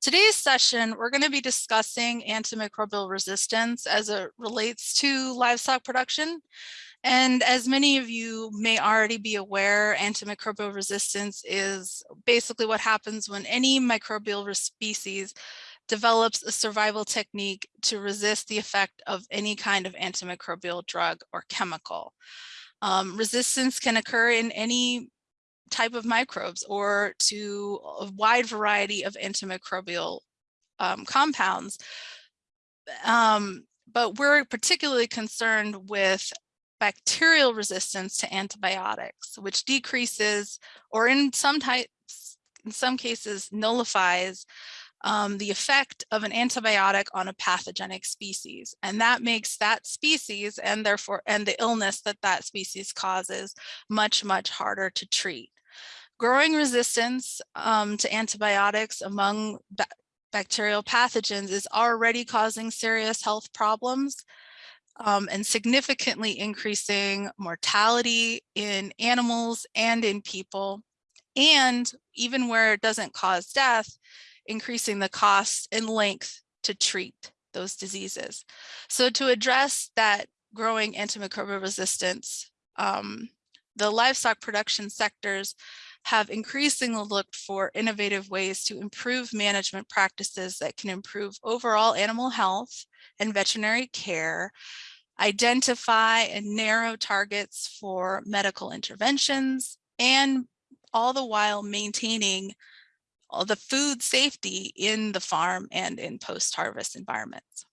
Today's session, we're going to be discussing antimicrobial resistance as it relates to livestock production. And as many of you may already be aware, antimicrobial resistance is basically what happens when any microbial species develops a survival technique to resist the effect of any kind of antimicrobial drug or chemical. Um, resistance can occur in any type of microbes or to a wide variety of antimicrobial um, compounds. Um, but we're particularly concerned with bacterial resistance to antibiotics, which decreases or in some types, in some cases nullifies um, the effect of an antibiotic on a pathogenic species. And that makes that species and therefore and the illness that that species causes much, much harder to treat. Growing resistance um, to antibiotics among ba bacterial pathogens is already causing serious health problems um, and significantly increasing mortality in animals and in people. And even where it doesn't cause death, increasing the cost and length to treat those diseases. So to address that growing antimicrobial resistance, um, the livestock production sectors have increasingly looked for innovative ways to improve management practices that can improve overall animal health and veterinary care, identify and narrow targets for medical interventions, and all the while maintaining the food safety in the farm and in post-harvest environments.